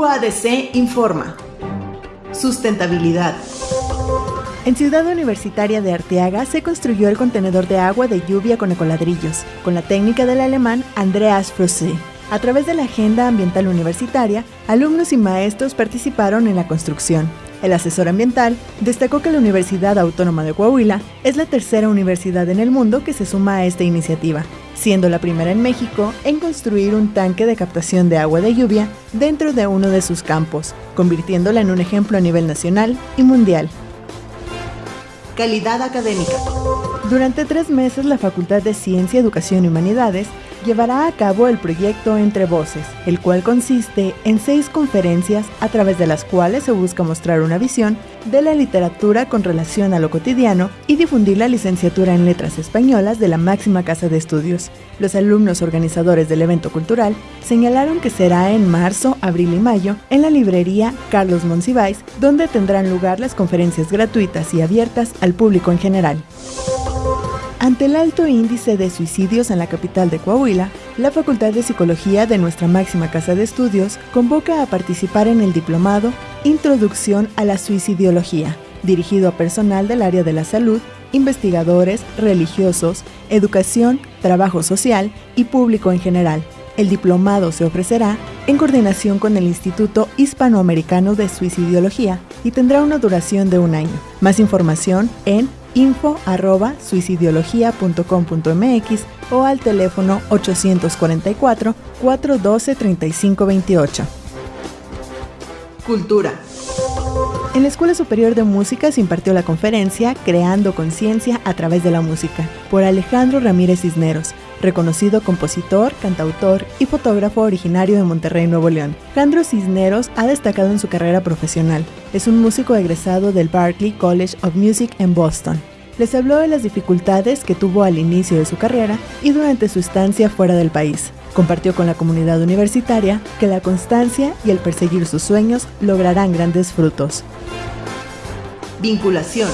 UADC informa. Sustentabilidad. En Ciudad Universitaria de Arteaga se construyó el contenedor de agua de lluvia con ecoladrillos, con la técnica del alemán Andreas Frosse. A través de la Agenda Ambiental Universitaria, alumnos y maestros participaron en la construcción. El asesor ambiental destacó que la Universidad Autónoma de Coahuila es la tercera universidad en el mundo que se suma a esta iniciativa, siendo la primera en México en construir un tanque de captación de agua de lluvia dentro de uno de sus campos, convirtiéndola en un ejemplo a nivel nacional y mundial. Calidad académica. Durante tres meses, la Facultad de Ciencia, Educación y Humanidades llevará a cabo el proyecto Entre Voces, el cual consiste en seis conferencias a través de las cuales se busca mostrar una visión de la literatura con relación a lo cotidiano y difundir la licenciatura en letras españolas de la máxima casa de estudios. Los alumnos organizadores del evento cultural señalaron que será en marzo, abril y mayo en la librería Carlos Monsiváis, donde tendrán lugar las conferencias gratuitas y abiertas al público en general. Ante el alto índice de suicidios en la capital de Coahuila, la Facultad de Psicología de nuestra máxima casa de estudios convoca a participar en el diplomado Introducción a la Suicidiología, dirigido a personal del área de la salud, investigadores, religiosos, educación, trabajo social y público en general. El diplomado se ofrecerá en coordinación con el Instituto Hispanoamericano de Suicidiología y tendrá una duración de un año. Más información en info arroba suicidiología.com.mx o al teléfono 844-412-3528. Cultura. En la Escuela Superior de Música se impartió la conferencia Creando Conciencia a través de la Música por Alejandro Ramírez Cisneros, reconocido compositor, cantautor y fotógrafo originario de Monterrey, Nuevo León. Alejandro Cisneros ha destacado en su carrera profesional. Es un músico egresado del Berklee College of Music en Boston. Les habló de las dificultades que tuvo al inicio de su carrera y durante su estancia fuera del país. Compartió con la comunidad universitaria que la constancia y el perseguir sus sueños lograrán grandes frutos. Vinculación.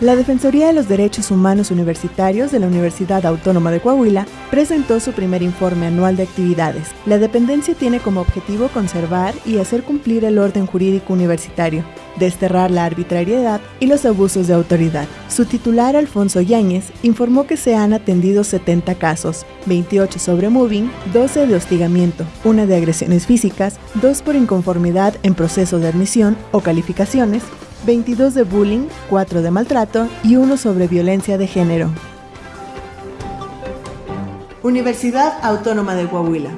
La Defensoría de los Derechos Humanos Universitarios de la Universidad Autónoma de Coahuila presentó su primer informe anual de actividades. La dependencia tiene como objetivo conservar y hacer cumplir el orden jurídico universitario, desterrar la arbitrariedad y los abusos de autoridad. Su titular, Alfonso Yáñez, informó que se han atendido 70 casos, 28 sobre moving, 12 de hostigamiento, una de agresiones físicas, 2 por inconformidad en proceso de admisión o calificaciones, 22 de bullying, 4 de maltrato y 1 sobre violencia de género. Universidad Autónoma de Coahuila.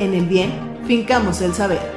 En el bien, fincamos el saber.